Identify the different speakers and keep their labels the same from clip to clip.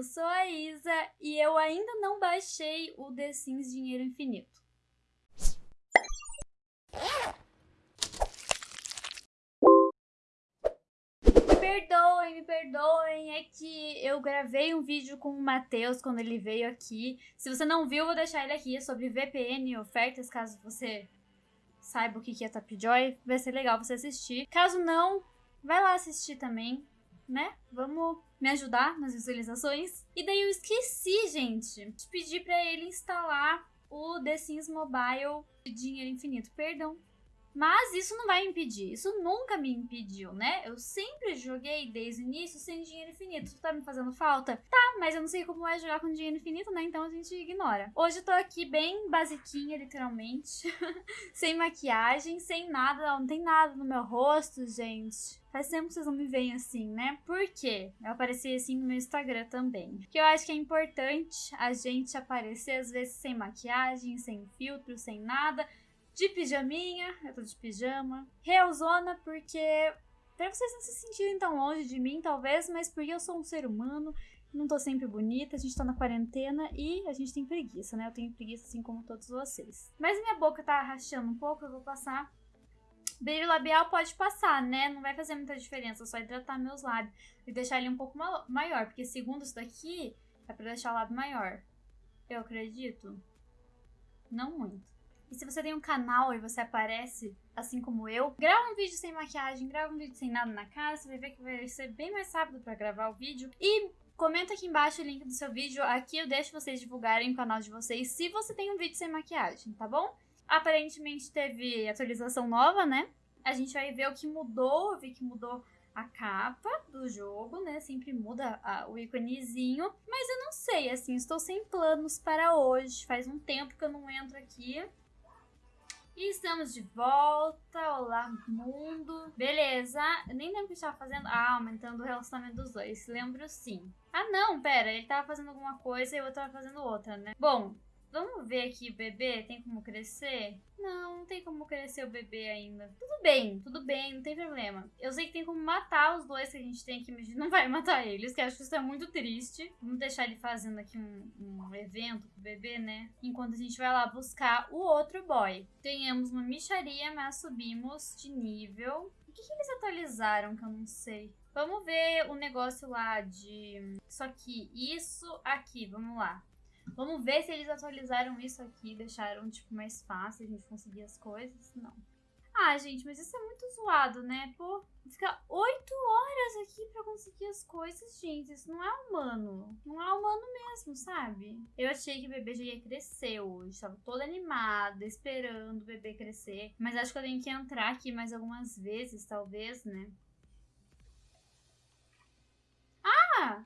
Speaker 1: eu sou a Isa e eu ainda não baixei o The Sims Dinheiro Infinito. perdoem, me perdoem, é que eu gravei um vídeo com o Matheus quando ele veio aqui. Se você não viu, vou deixar ele aqui, sobre VPN e ofertas, caso você saiba o que é Tapjoy, vai ser legal você assistir. Caso não, vai lá assistir também, né? Vamos me ajudar nas visualizações. E daí eu esqueci, gente, de pedir pra ele instalar o The Sims Mobile de Dinheiro Infinito. Perdão, mas isso não vai impedir, isso nunca me impediu, né? Eu sempre joguei desde o início sem dinheiro infinito. Tá me fazendo falta? Tá, mas eu não sei como é jogar com dinheiro infinito, né? Então a gente ignora. Hoje eu tô aqui bem basiquinha, literalmente. sem maquiagem, sem nada, não, tem nada no meu rosto, gente. Faz tempo que vocês não me veem assim, né? Por quê? Eu apareci assim no meu Instagram também. Porque eu acho que é importante a gente aparecer, às vezes, sem maquiagem, sem filtro, sem nada de pijaminha, eu tô de pijama. Realzona porque pra vocês não se sentirem tão longe de mim, talvez, mas porque eu sou um ser humano, não tô sempre bonita, a gente tá na quarentena e a gente tem preguiça, né? Eu tenho preguiça assim como todos vocês. Mas minha boca tá rachando um pouco, eu vou passar. Brilho labial pode passar, né? Não vai fazer muita diferença, só hidratar meus lábios e deixar ele um pouco maior, porque segundo isso daqui, é pra deixar o lábio maior. Eu acredito? Não muito. E se você tem um canal e você aparece, assim como eu, grava um vídeo sem maquiagem, grava um vídeo sem nada na cara, você vai ver que vai ser bem mais rápido pra gravar o vídeo. E comenta aqui embaixo o link do seu vídeo, aqui eu deixo vocês divulgarem o canal de vocês se você tem um vídeo sem maquiagem, tá bom? Aparentemente teve atualização nova, né? A gente vai ver o que mudou, vi que mudou a capa do jogo, né? Sempre muda a, o íconezinho. Mas eu não sei, assim, estou sem planos para hoje. Faz um tempo que eu não entro aqui. Estamos de volta. Olá, mundo. Beleza. Eu nem lembro o que estava fazendo. Ah, aumentando o relacionamento dos dois. Lembro sim. Ah, não, pera. Ele estava fazendo alguma coisa e eu estava fazendo outra, né? Bom, Vamos ver aqui o bebê, tem como crescer? Não, não tem como crescer o bebê ainda. Tudo bem, tudo bem, não tem problema. Eu sei que tem como matar os dois que a gente tem aqui, mas a gente não vai matar eles, que acho que isso é muito triste. Vamos deixar ele fazendo aqui um, um evento com o bebê, né? Enquanto a gente vai lá buscar o outro boy. Tenhamos uma micharia, mas subimos de nível. O que, que eles atualizaram que eu não sei? Vamos ver o negócio lá de... Só que isso aqui, vamos lá. Vamos ver se eles atualizaram isso aqui, deixaram, tipo, mais fácil a gente conseguir as coisas. Não. Ah, gente, mas isso é muito zoado, né? Pô, ficar oito horas aqui pra conseguir as coisas, gente. Isso não é humano. Não é humano mesmo, sabe? Eu achei que o bebê já ia crescer hoje. Tava toda animada, esperando o bebê crescer. Mas acho que eu tenho que entrar aqui mais algumas vezes, talvez, né? Ah!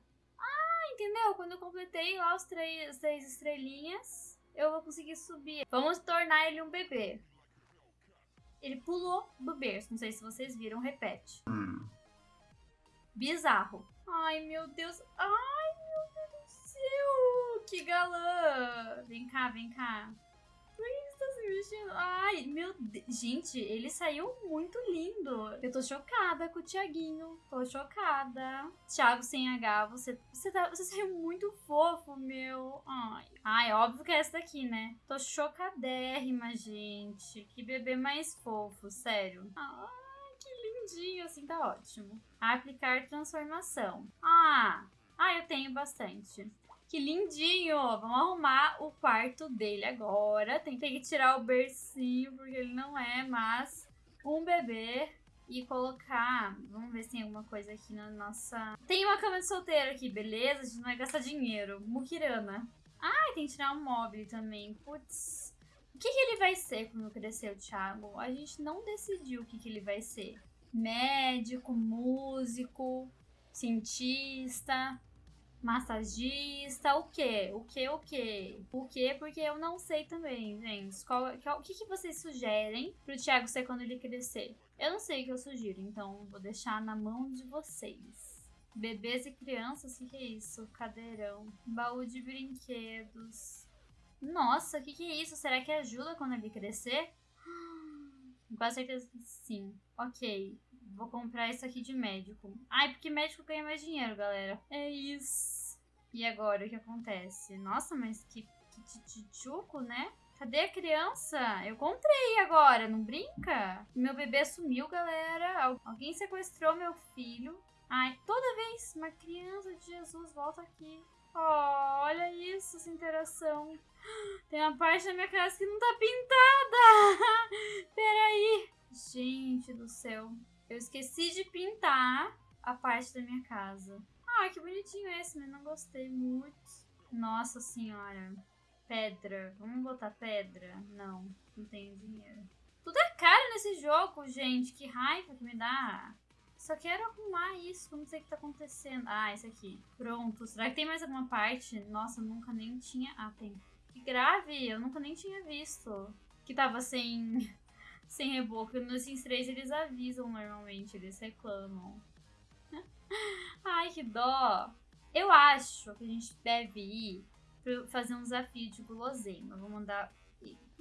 Speaker 1: Entendeu? Quando eu completei lá os três, as três estrelinhas, eu vou conseguir subir. Vamos tornar ele um bebê. Ele pulou do berço. Não sei se vocês viram. Repete. Hum. Bizarro. Ai, meu Deus. Ai, meu Deus do céu. Que galã. Vem cá, vem cá. Ai, meu Deus. Gente, ele saiu muito lindo. Eu tô chocada com o Tiaguinho. Tô chocada. Thiago sem H, você, você, tá, você saiu muito fofo, meu. Ai. Ai, óbvio que é essa daqui, né? Tô chocadérrima, gente. Que bebê mais fofo, sério. Ai, que lindinho. Assim tá ótimo. Aplicar transformação. Ah, ah, eu tenho bastante. Que lindinho! Vamos arrumar o quarto dele agora. Tem, que tirar o bercinho, porque ele não é mais um bebê. E colocar... Vamos ver se tem alguma coisa aqui na nossa... Tem uma cama de solteiro aqui, beleza? A gente não vai gastar dinheiro. Mukirana. Ah, tem que tirar um móvel também. Putz... O que, que, ele vai ser quando crescer, o Thiago? A gente não decidiu o que, que ele vai ser. Médico, músico, cientista, massagista, o quê? O quê, o quê? O quê? Porque eu não sei também, gente. Qual, qual, o que, que vocês sugerem pro Thiago ser quando ele crescer? Eu não sei o que eu sugiro, então vou deixar na mão de vocês. Bebês e crianças, o que, que é isso? Cadeirão. Baú de brinquedos. Nossa, o que, que é isso? Será que ajuda quando ele crescer? Com quase certeza que sim. Ok. Vou comprar isso aqui de médico. Ai, porque médico ganha mais dinheiro, galera. É isso. E agora o que acontece? Nossa, mas que, que né? Cadê a criança? Eu comprei agora, não brinca? Meu bebê sumiu, galera. Alguém sequestrou meu filho. Ai, toda vez uma criança de Jesus volta aqui. Oh, olha isso, essa interação. Tem uma parte da minha casa que não tá pintada. Peraí. Gente do céu. Eu esqueci de pintar a parte da minha casa. Ah, que bonitinho esse, mas não gostei muito. Nossa senhora. Pedra. Vamos botar pedra? Não, não tenho dinheiro. Tudo é caro nesse jogo, gente. Que raiva que me dá. Só quero arrumar isso, não sei o que tá acontecendo. Ah, esse aqui. Pronto. Será que tem mais alguma parte? Nossa, nunca nem tinha... Ah, tem. Que grave, eu nunca nem tinha visto. Que tava sem... sem reboco. No Sims 3 eles avisam normalmente, eles reclamam. Ai, que dó. Eu acho que a gente deve ir fazer um desafio de guloseima. Vou mandar...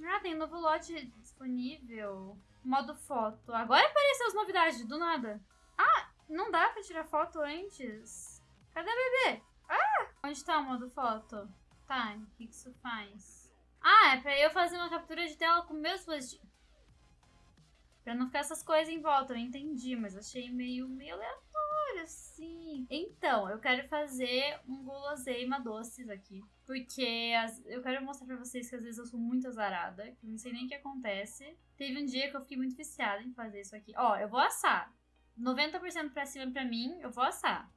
Speaker 1: Ah, tem um novo lote disponível. Modo foto. Agora apareceu as novidades, do nada. Ah, não dá pra tirar foto antes. Cadê o bebê? Ah! Onde tá o modo foto? Tá, o que isso faz? Ah, é pra eu fazer uma captura de tela com meus dispositivos. Pra não ficar essas coisas em volta, eu entendi, mas achei meio, meio aleatório, assim. Então, eu quero fazer um guloseima doces aqui. Porque as, eu quero mostrar pra vocês que às vezes eu sou muito azarada, que eu não sei nem o que acontece. Teve um dia que eu fiquei muito viciada em fazer isso aqui. Ó, eu vou assar. 90% pra cima pra mim, eu vou assar.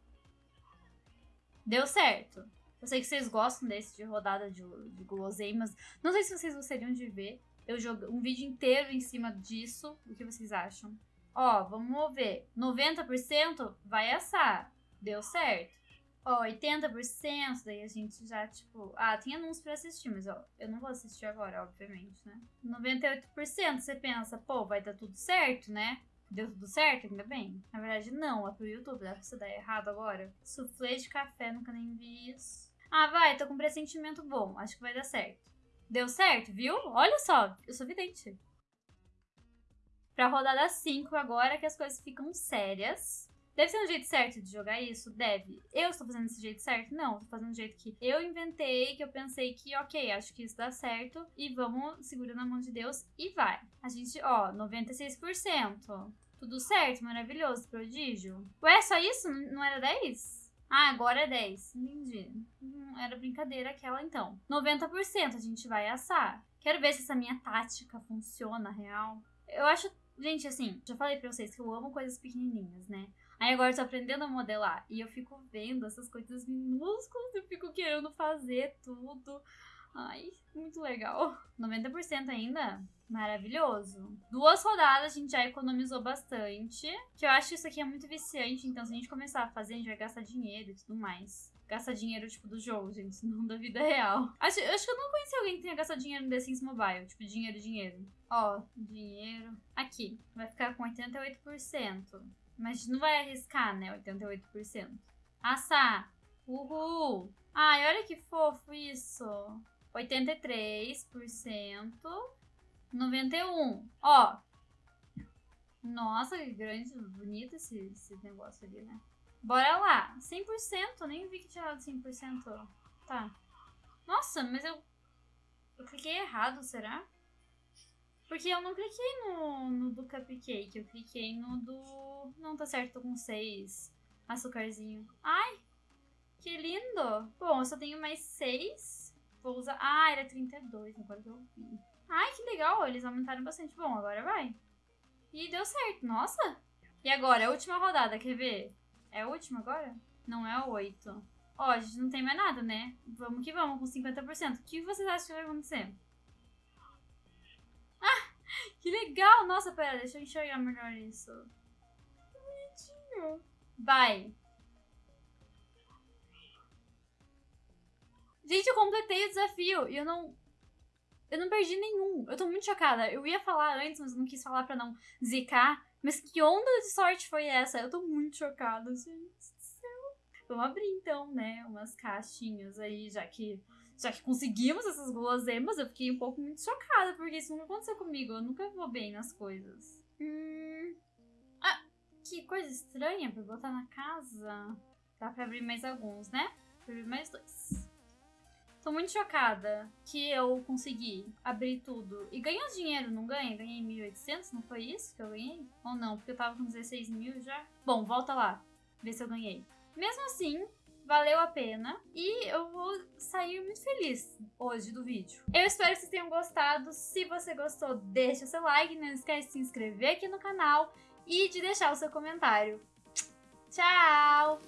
Speaker 1: Deu certo. Eu sei que vocês gostam desse de rodada de, de guloseimas. Não sei se vocês gostariam de ver eu jogo um vídeo inteiro em cima disso. O que vocês acham? Ó, vamos ver. 90% vai assar. Deu certo. Ó, 80%, daí a gente já, tipo... Ah, tem anúncio pra assistir, mas ó, eu não vou assistir agora, obviamente, né? 98% você pensa, pô, vai dar tudo certo, né? Deu tudo certo? Ainda bem. Na verdade, não. É pro YouTube. Dá pra você dar errado agora. Suflê de café, nunca nem vi isso. Ah, vai. Tô com um pressentimento bom. Acho que vai dar certo. Deu certo, viu? Olha só. Eu sou vidente. Pra rodada 5 agora que as coisas ficam sérias. Deve ser um jeito certo de jogar isso? Deve. Eu estou fazendo desse jeito certo? Não, estou fazendo do jeito que eu inventei, que eu pensei que, ok, acho que isso dá certo. E vamos segurando a mão de Deus e vai. A gente, ó, 96%. Tudo certo, maravilhoso, prodígio. Ué, só isso? Não era 10? Ah, agora é 10. Entendi. Hum, era brincadeira aquela então. 90% a gente vai assar. Quero ver se essa minha tática funciona real. Eu acho, gente, assim, já falei pra vocês que eu amo coisas pequenininhas, né? Aí agora eu tô aprendendo a modelar. E eu fico vendo essas coisas minúsculas, eu fico querendo fazer tudo. Ai, muito legal. 90% ainda? Maravilhoso. Duas rodadas a gente já economizou bastante. Que eu acho que isso aqui é muito viciante. Então, se a gente começar a fazer, a gente vai gastar dinheiro e tudo mais. Gastar dinheiro, tipo, do jogo, gente, não da vida real. Acho, acho que eu não conheci alguém que tenha gastado dinheiro no The Sims Mobile. Tipo, dinheiro, dinheiro. Ó, dinheiro. Aqui, vai ficar com 88%. Mas não vai arriscar, né? 88%. Assar. Uhul. Ai, olha que fofo isso. 83%. 91. Ó. Nossa, que grande, bonito esse, esse negócio ali, né? Bora lá. 100%. Nem vi que tinha dado 100%. Tá. Nossa, mas eu... Eu cliquei errado, será? Porque eu não cliquei no, no do cupcake, eu cliquei no do... Não, tá certo, tô com seis açucarzinho. Ai, que lindo! Bom, eu só tenho mais seis. Vou usar... Ah, era 32, agora que eu vi. Ai, que legal, eles aumentaram bastante. Bom, agora vai. E deu certo, nossa! E agora, a última rodada, quer ver? É a última agora? Não é a 8. Ó, a gente não tem mais nada, né? Vamos que vamos, com 50%. O que vocês acham que vai acontecer? Que legal! Nossa, pera, deixa eu enxergar melhor isso. Que bonitinho. Vai. Gente, eu completei o desafio e eu não... Eu não perdi nenhum. Eu tô muito chocada. Eu ia falar antes, mas eu não quis falar pra não zicar. Mas que onda de sorte foi essa? Eu tô muito chocada, gente do céu. Vamos abrir então, né? Umas caixinhas aí, já que já que conseguimos essas guloseimas, eu fiquei um pouco muito chocada, porque isso nunca aconteceu comigo. Eu nunca vou bem nas coisas. Hum... Ah, que coisa estranha pra botar na casa. Dá pra abrir mais alguns, né? Abrir mais dois. Tô muito chocada que eu consegui abrir tudo. E ganhou dinheiro, não ganha? Ganhei 1.800, não foi isso que eu ganhei? Ou não? Porque eu tava com 16 mil já. Bom, volta lá. Ver se eu ganhei. Mesmo assim, valeu a pena. E eu vou sair muito feliz hoje do vídeo. Eu espero que vocês tenham gostado. Se você gostou, deixa seu like. Não esquece de se inscrever aqui no canal e de deixar o seu comentário. Tchau!